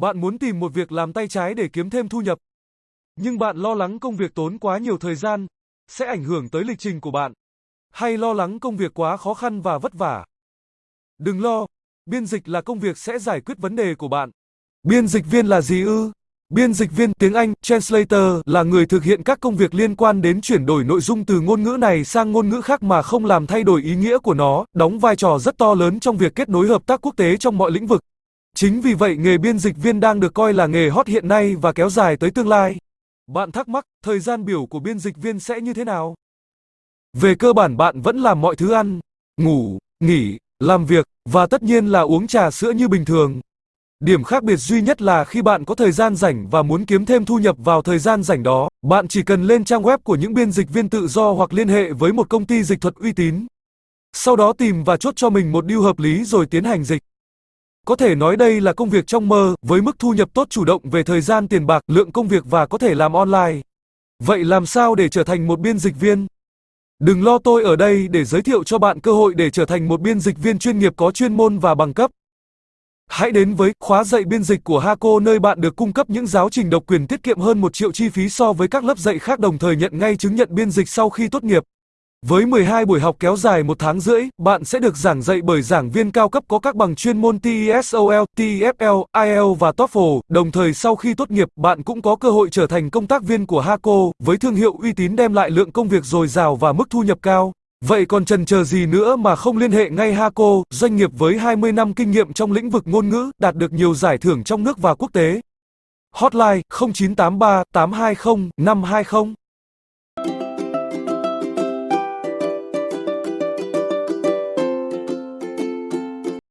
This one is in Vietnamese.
Bạn muốn tìm một việc làm tay trái để kiếm thêm thu nhập. Nhưng bạn lo lắng công việc tốn quá nhiều thời gian, sẽ ảnh hưởng tới lịch trình của bạn. Hay lo lắng công việc quá khó khăn và vất vả. Đừng lo, biên dịch là công việc sẽ giải quyết vấn đề của bạn. Biên dịch viên là gì ư? Biên dịch viên tiếng Anh, translator, là người thực hiện các công việc liên quan đến chuyển đổi nội dung từ ngôn ngữ này sang ngôn ngữ khác mà không làm thay đổi ý nghĩa của nó, đóng vai trò rất to lớn trong việc kết nối hợp tác quốc tế trong mọi lĩnh vực. Chính vì vậy nghề biên dịch viên đang được coi là nghề hot hiện nay và kéo dài tới tương lai. Bạn thắc mắc, thời gian biểu của biên dịch viên sẽ như thế nào? Về cơ bản bạn vẫn làm mọi thứ ăn, ngủ, nghỉ, làm việc, và tất nhiên là uống trà sữa như bình thường. Điểm khác biệt duy nhất là khi bạn có thời gian rảnh và muốn kiếm thêm thu nhập vào thời gian rảnh đó, bạn chỉ cần lên trang web của những biên dịch viên tự do hoặc liên hệ với một công ty dịch thuật uy tín. Sau đó tìm và chốt cho mình một deal hợp lý rồi tiến hành dịch. Có thể nói đây là công việc trong mơ, với mức thu nhập tốt chủ động về thời gian tiền bạc, lượng công việc và có thể làm online. Vậy làm sao để trở thành một biên dịch viên? Đừng lo tôi ở đây để giới thiệu cho bạn cơ hội để trở thành một biên dịch viên chuyên nghiệp có chuyên môn và bằng cấp. Hãy đến với khóa dạy biên dịch của Haco nơi bạn được cung cấp những giáo trình độc quyền tiết kiệm hơn 1 triệu chi phí so với các lớp dạy khác đồng thời nhận ngay chứng nhận biên dịch sau khi tốt nghiệp. Với 12 buổi học kéo dài một tháng rưỡi, bạn sẽ được giảng dạy bởi giảng viên cao cấp có các bằng chuyên môn TESOL, TEFL, IELTS và TOEFL. Đồng thời sau khi tốt nghiệp, bạn cũng có cơ hội trở thành công tác viên của Haco, với thương hiệu uy tín đem lại lượng công việc dồi dào và mức thu nhập cao. Vậy còn chần chờ gì nữa mà không liên hệ ngay Haco, doanh nghiệp với 20 năm kinh nghiệm trong lĩnh vực ngôn ngữ, đạt được nhiều giải thưởng trong nước và quốc tế. Hotline 0983 820 520